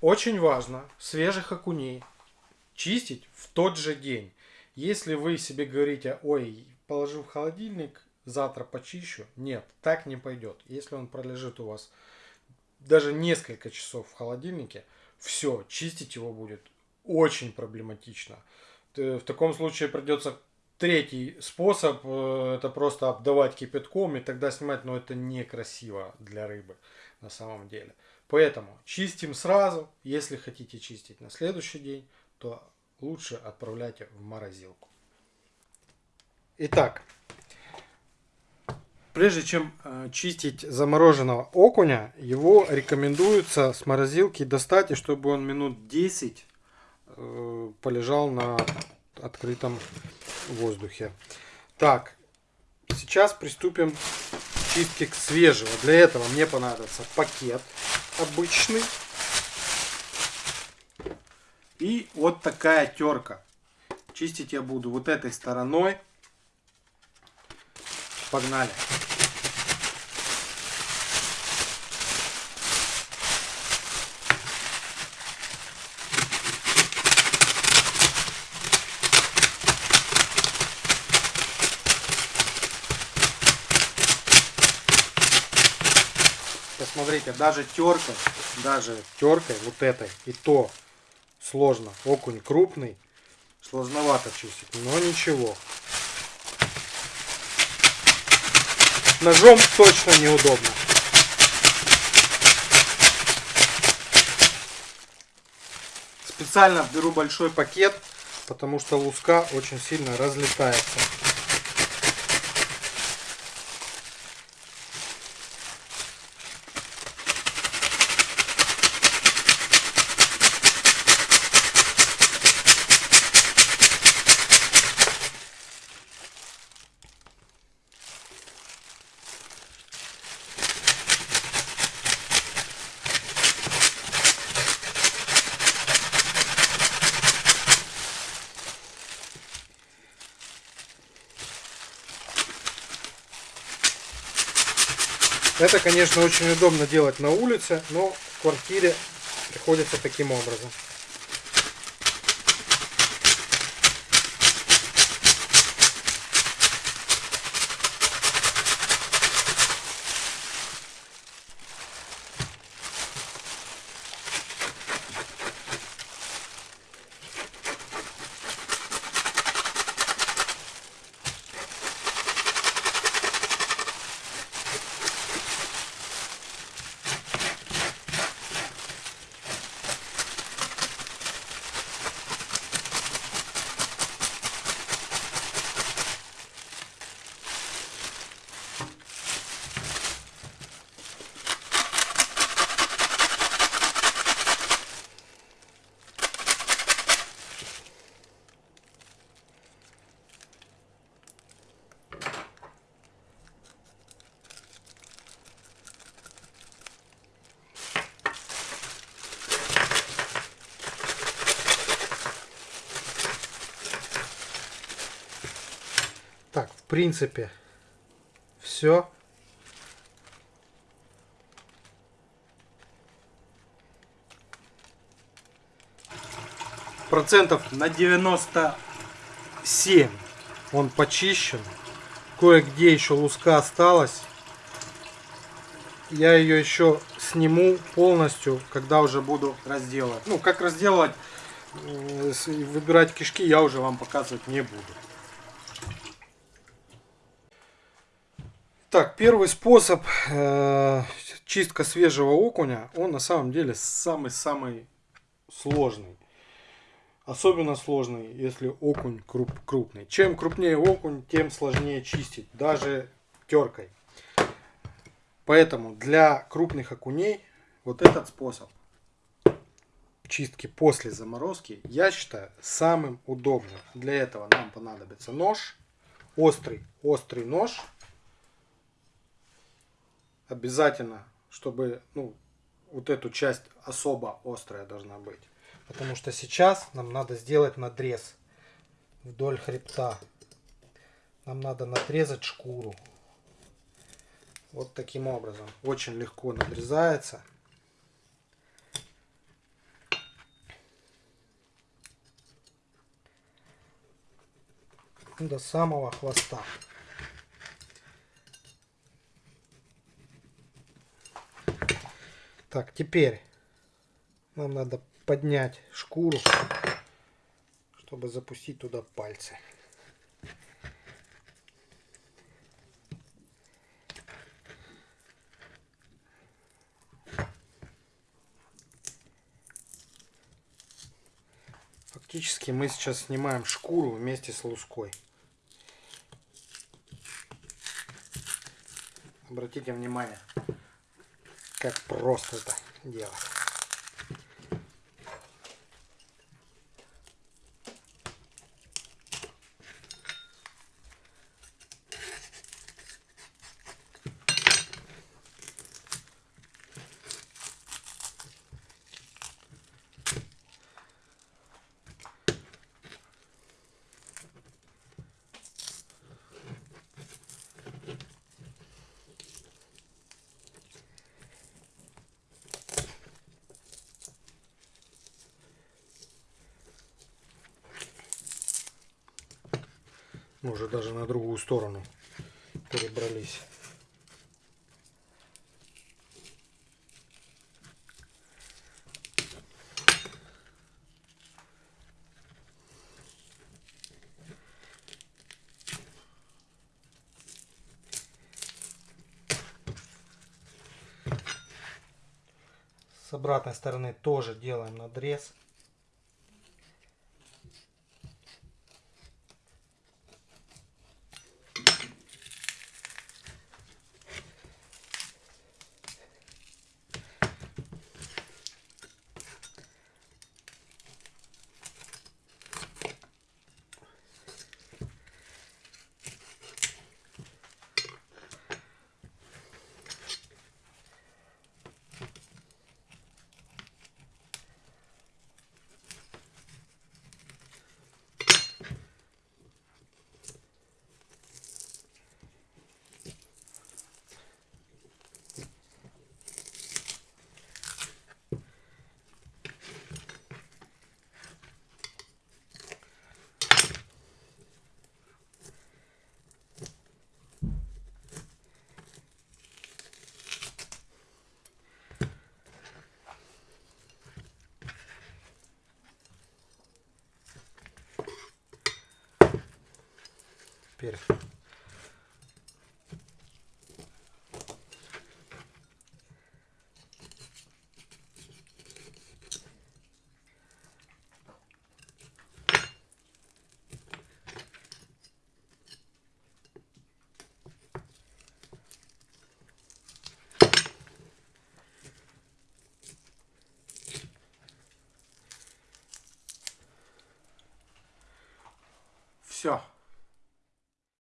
очень важно свежих окуней чистить в тот же день. Если вы себе говорите, ой, положил в холодильник, завтра почищу. Нет, так не пойдет. Если он пролежит у вас даже несколько часов в холодильнике, все, чистить его будет очень проблематично. В таком случае придется третий способ, э, это просто обдавать кипятком и тогда снимать, но это некрасиво для рыбы на самом деле. Поэтому чистим сразу, если хотите чистить на следующий день, то лучше отправляйте в морозилку. Итак, прежде чем э, чистить замороженного окуня, его рекомендуется с морозилки достать, и чтобы он минут 10 э, полежал на открытом воздухе. Так, сейчас приступим к чистке свежего. Для этого мне понадобится пакет обычный. И вот такая терка. Чистить я буду вот этой стороной. Погнали. Посмотрите, даже теркой, даже теркой вот этой и то сложно. Окунь крупный, сложновато чистить, но ничего. Ножом точно неудобно. Специально беру большой пакет, потому что луска очень сильно разлетается. Это, конечно, очень удобно делать на улице, но в квартире приходится таким образом. Принципе, все. Процентов на 97 он почищен. Кое-где еще луска осталась. Я ее еще сниму полностью, когда уже буду разделывать. Ну, как разделывать, выбирать кишки я уже вам показывать не буду. Так, первый способ э, чистка свежего окуня, он на самом деле самый-самый сложный. Особенно сложный, если окунь круп, крупный. Чем крупнее окунь, тем сложнее чистить, даже теркой. Поэтому для крупных окуней вот этот способ чистки после заморозки я считаю самым удобным. Для этого нам понадобится нож, острый, острый нож обязательно, чтобы ну, вот эту часть особо острая должна быть. Потому что сейчас нам надо сделать надрез вдоль хребта. Нам надо надрезать шкуру. Вот таким образом. Очень легко надрезается. До самого хвоста. Так, теперь нам надо поднять шкуру, чтобы запустить туда пальцы. Фактически мы сейчас снимаем шкуру вместе с луской. Обратите внимание, как просто это делать. Мы уже даже на другую сторону перебрались. С обратной стороны тоже делаем надрез. Теперь